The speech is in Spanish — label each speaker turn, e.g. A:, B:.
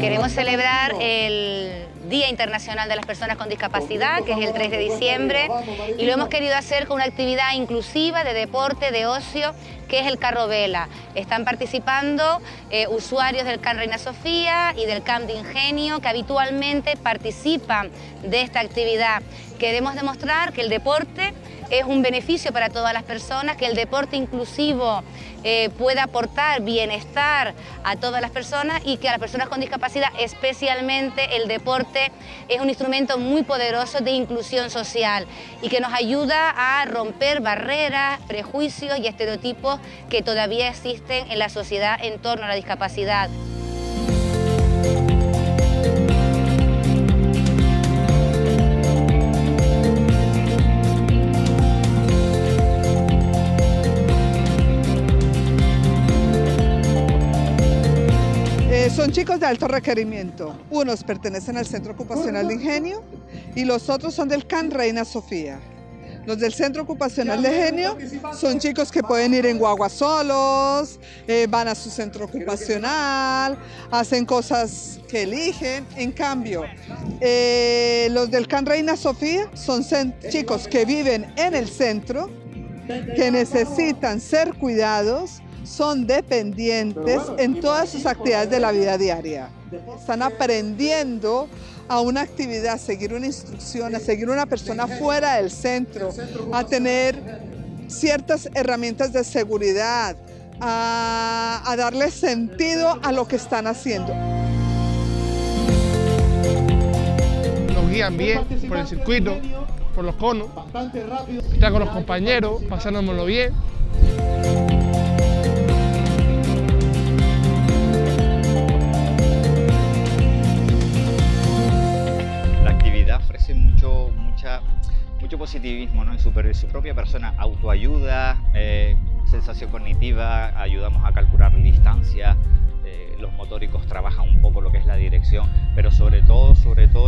A: Queremos celebrar el Día Internacional de las Personas con Discapacidad, que es el 3 de diciembre, y lo hemos querido hacer con una actividad inclusiva de deporte, de ocio, que es el carro vela. Están participando eh, usuarios del CAN Reina Sofía y del CAM de Ingenio, que habitualmente participan de esta actividad. Queremos demostrar que el deporte es un beneficio para todas las personas, que el deporte inclusivo eh, pueda aportar bienestar a todas las personas y que a las personas con discapacidad especialmente el deporte es un instrumento muy poderoso de inclusión social y que nos ayuda a romper barreras, prejuicios y estereotipos que todavía existen en la sociedad en torno a la discapacidad.
B: Son chicos de alto requerimiento. Unos pertenecen al Centro Ocupacional de Ingenio y los otros son del CAN Reina Sofía. Los del Centro Ocupacional de Ingenio son chicos que pueden ir en guagua solos, eh, van a su centro ocupacional, hacen cosas que eligen. En cambio, eh, los del CAN Reina Sofía son chicos que viven en el centro, que necesitan ser cuidados, son dependientes en todas sus actividades de la vida diaria. Están aprendiendo a una actividad, a seguir una instrucción, a seguir una persona fuera del centro, a tener ciertas herramientas de seguridad, a, a darle sentido a lo que están haciendo.
C: Nos guían bien por el circuito, por los conos, están con los compañeros, pasándomelo bien.
D: Positivismo ¿no? en, su, su propia persona, autoayuda, eh, sensación cognitiva, ayudamos a calcular distancia, eh, los motóricos trabajan un poco lo que es la dirección, pero sobre todo, sobre todo